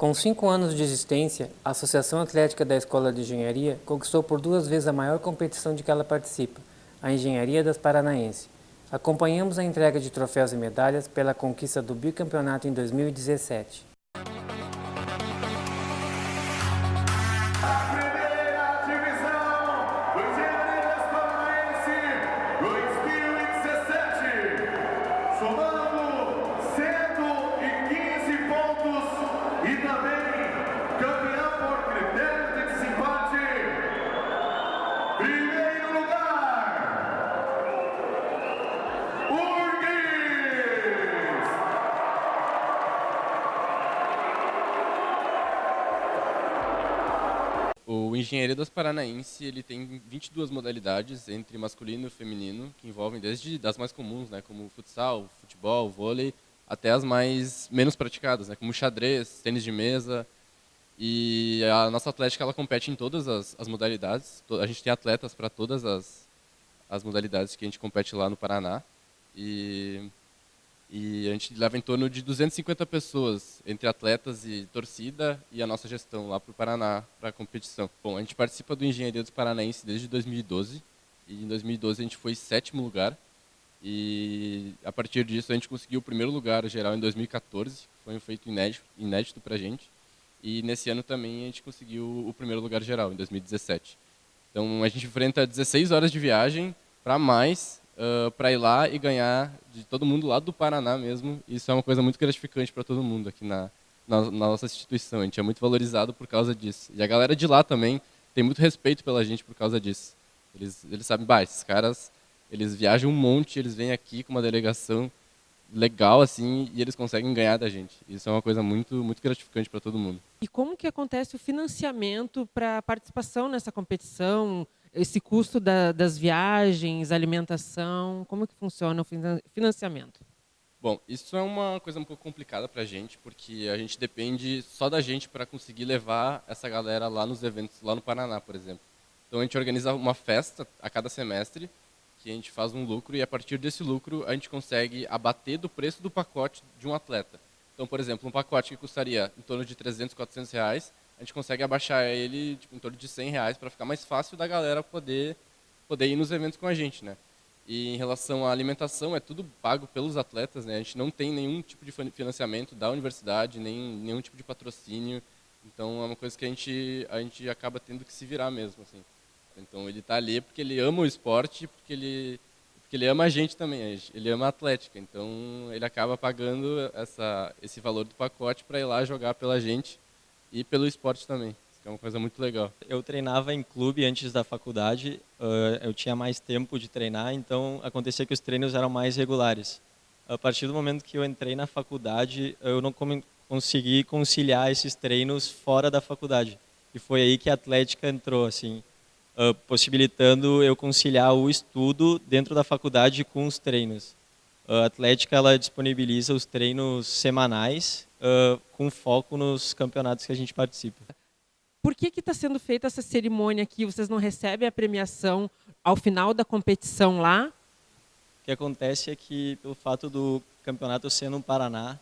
Com cinco anos de existência, a Associação Atlética da Escola de Engenharia conquistou por duas vezes a maior competição de que ela participa, a Engenharia das Paranaense. Acompanhamos a entrega de troféus e medalhas pela conquista do bicampeonato em 2017. O Engenharia das Paranaense ele tem 22 modalidades entre masculino e feminino, que envolvem desde das mais comuns, né, como futsal, futebol, vôlei, até as mais menos praticadas, né, como xadrez, tênis de mesa. E a nossa atlética ela compete em todas as, as modalidades. A gente tem atletas para todas as, as modalidades que a gente compete lá no Paraná. E e a gente leva em torno de 250 pessoas, entre atletas e torcida, e a nossa gestão lá para o Paraná, para a competição. Bom, a gente participa do Engenharia dos Paranaense desde 2012, e em 2012 a gente foi sétimo lugar, e a partir disso a gente conseguiu o primeiro lugar geral em 2014, foi um feito inédito, inédito para a gente, e nesse ano também a gente conseguiu o primeiro lugar geral, em 2017. Então a gente enfrenta 16 horas de viagem para mais uh, para ir lá e ganhar de todo mundo lá do Paraná mesmo. Isso é uma coisa muito gratificante para todo mundo aqui na, na, na, nossa instituição. A gente é muito valorizado por causa disso. E a galera de lá também tem muito respeito pela gente por causa disso. Eles, eles sabem, bah, esses caras, eles viajam um monte, eles vêm aqui com uma delegação legal assim e eles conseguem ganhar da gente. Isso é uma coisa muito muito gratificante para todo mundo. E como que acontece o financiamento para participação nessa competição? Esse custo da, das viagens, alimentação, como que funciona o financiamento? Bom, isso é uma coisa um pouco complicada para a gente, porque a gente depende só da gente para conseguir levar essa galera lá nos eventos, lá no Paraná, por exemplo. Então a gente organiza uma festa a cada semestre, que a gente faz um lucro e a partir desse lucro a gente consegue abater do preço do pacote de um atleta. Então, por exemplo, um pacote que custaria em torno de 300, 400 reais, a gente consegue abaixar ele tipo, em torno de 100 reais para ficar mais fácil da galera poder, poder ir nos eventos com a gente, né? E em relação à alimentação, é tudo pago pelos atletas, né? A gente não tem nenhum tipo de financiamento da universidade, nem nenhum tipo de patrocínio. Então é uma coisa que a gente a gente acaba tendo que se virar mesmo, assim. Então ele está ali porque ele ama o esporte, porque ele porque ele ama a gente também, ele ama a atlética. Então ele acaba pagando essa esse valor do pacote para ir lá jogar pela gente e pelo esporte também, que é uma coisa muito legal. Eu treinava em clube antes da faculdade, eu tinha mais tempo de treinar, então acontecia que os treinos eram mais regulares. A partir do momento que eu entrei na faculdade, eu não consegui conciliar esses treinos fora da faculdade. E foi aí que a Atlética entrou, assim, possibilitando eu conciliar o estudo dentro da faculdade com os treinos. A Atlética ela disponibiliza os treinos semanais uh, com foco nos campeonatos que a gente participa. Por que está sendo feita essa cerimônia aqui? Vocês não recebem a premiação ao final da competição lá? O que acontece é que, pelo fato do campeonato ser no Paraná,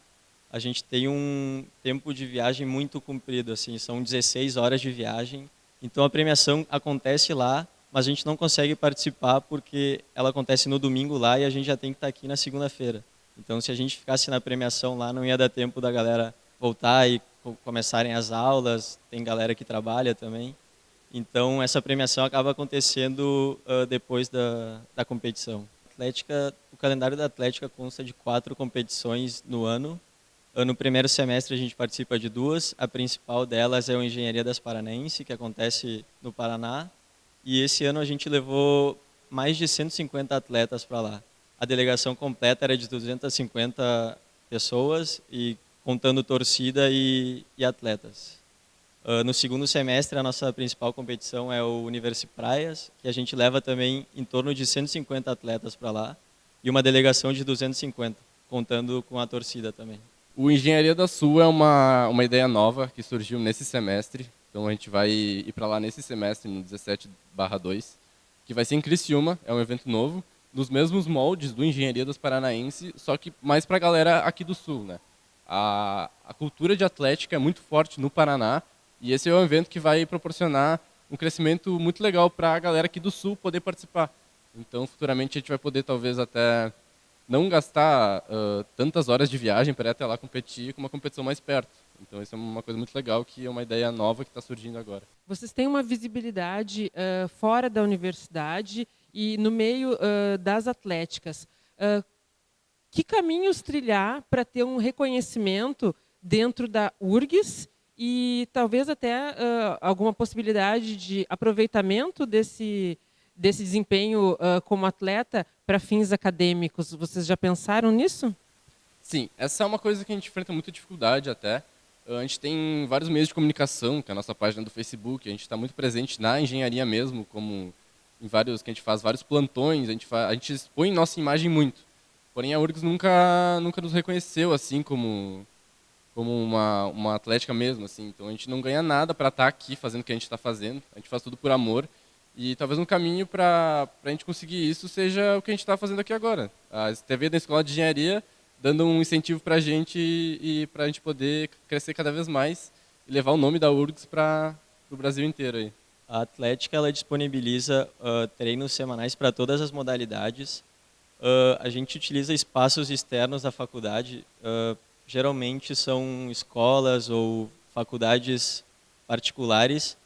a gente tem um tempo de viagem muito comprido, assim, são 16 horas de viagem. Então a premiação acontece lá, mas a gente não consegue participar porque ela acontece no domingo lá e a gente já tem que estar tá aqui na segunda-feira. Então, se a gente ficasse na premiação lá, não ia dar tempo da galera voltar e começarem as aulas. Tem galera que trabalha também. Então, essa premiação acaba acontecendo uh, depois da, da competição. Atlética, o calendário da Atlética consta de quatro competições no ano. No primeiro semestre a gente participa de duas. A principal delas é o Engenharia das Paranaense, que acontece no Paraná. E esse ano a gente levou mais de 150 atletas para lá a delegação completa era de 250 pessoas e contando torcida e, e atletas. Uh, no segundo semestre, a nossa principal competição é o Universi Praias, que a gente leva também em torno de 150 atletas para lá e uma delegação de 250, contando com a torcida também. O Engenharia da Sul é uma, uma ideia nova que surgiu nesse semestre, então a gente vai ir para lá nesse semestre, no 17/2, que vai ser em Criciúma, é um evento novo, nos mesmos moldes do Engenharia das Paranaense, só que mais para a galera aqui do Sul, né? A, a cultura de atlética é muito forte no Paraná e esse é um evento que vai proporcionar um crescimento muito legal para a galera aqui do Sul poder participar. Então, futuramente, a gente vai poder, talvez, até não gastar uh, tantas horas de viagem para ir até lá competir com uma competição mais perto. Então, isso é uma coisa muito legal, que é uma ideia nova que está surgindo agora. Vocês têm uma visibilidade uh, fora da universidade e no meio uh, das atléticas. Que caminhos trilhar para ter um reconhecimento dentro da URGS e talvez até alguma possibilidade de aproveitamento desse, desse desempenho como atleta para fins acadêmicos? Vocês já pensaram nisso? Sim, essa é uma coisa que a gente enfrenta muita dificuldade até. A gente tem vários meios de comunicação, que é a nossa página do Facebook, a gente está muito presente na engenharia mesmo, como em vários que a gente faz vários plantões, a gente faz, a gente expõe nossa imagem muito. Porém a URGS nunca nunca nos reconheceu assim como como uma uma atlética mesmo assim. Então a gente não ganha nada para estar tá aqui fazendo o que a gente está fazendo. A gente faz tudo por amor. E talvez um caminho para a gente conseguir isso seja o que a gente está fazendo aqui agora. A TV da Escola de Engenharia dando um incentivo para a gente e, para a gente poder crescer cada vez mais e levar o nome da URGS para o Brasil inteiro. Aí. A Atlética ela disponibiliza uh, treinos semanais para todas as modalidades. Uh, a gente utiliza espaços externos da faculdade, uh, geralmente são escolas ou faculdades particulares,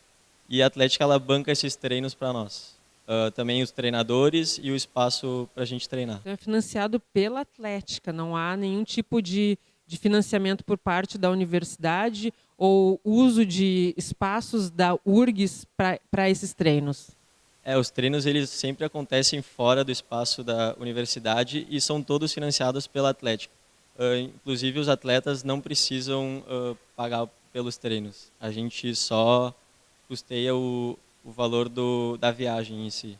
e a Atlética ela banca esses treinos para nós uh, também os treinadores e o espaço para a gente treinar. Então é financiado pela Atlética, não há nenhum tipo de, de financiamento por parte da universidade ou uso de espaços da URGS para esses treinos? É, os treinos eles sempre acontecem fora do espaço da universidade e são todos financiados pela Atlética. Uh, inclusive os atletas não precisam uh, pagar pelos treinos. A gente só custeia o, o valor do, da viagem em si.